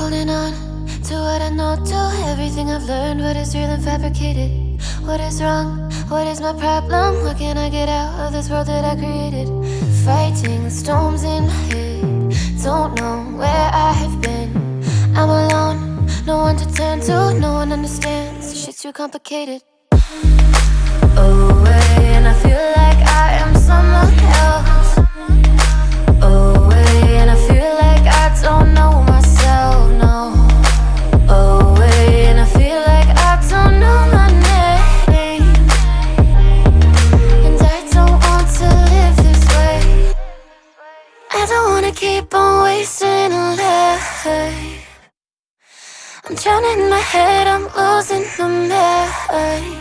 Holding on to what I know, to everything I've learned, what is real and fabricated. What is wrong? What is my problem? How can I get out of this world that I created? Fighting the storms in my head. Don't know where I have been. I'm alone, no one to turn to, no one understands. Shit's too complicated. Keep on wasting life. I'm drowning in my head, I'm losing my mind.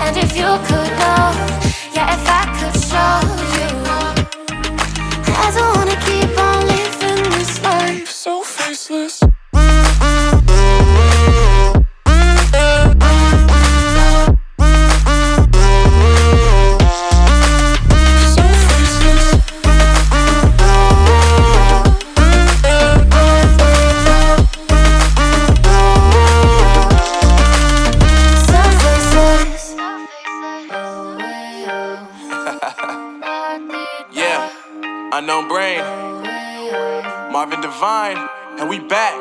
And if you could unknown brain, Marvin Devine, and we back.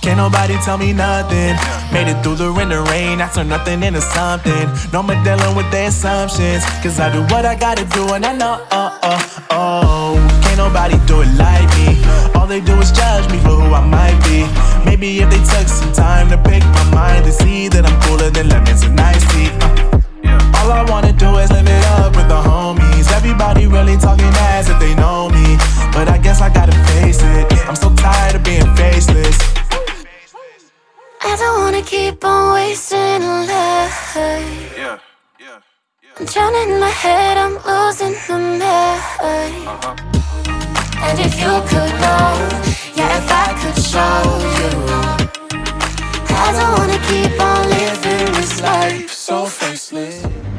Can't nobody tell me nothing. Made it through the rain and rain. I turn nothing into something. No more dealing with the assumptions. Cause I do what I gotta do and I know, oh, oh, oh. Can't nobody do it like me. All they do is judge me for who I might be. Maybe if they took some time to pick my mind, they see that I'm cooler than lemons and tea. Uh. Wanna keep on wasting a life. Yeah, yeah, yeah. I'm drowning in my head, I'm losing my mind. Uh-huh. And if you could know, yeah, if I could show you, I don't wanna keep on living this life so faceless.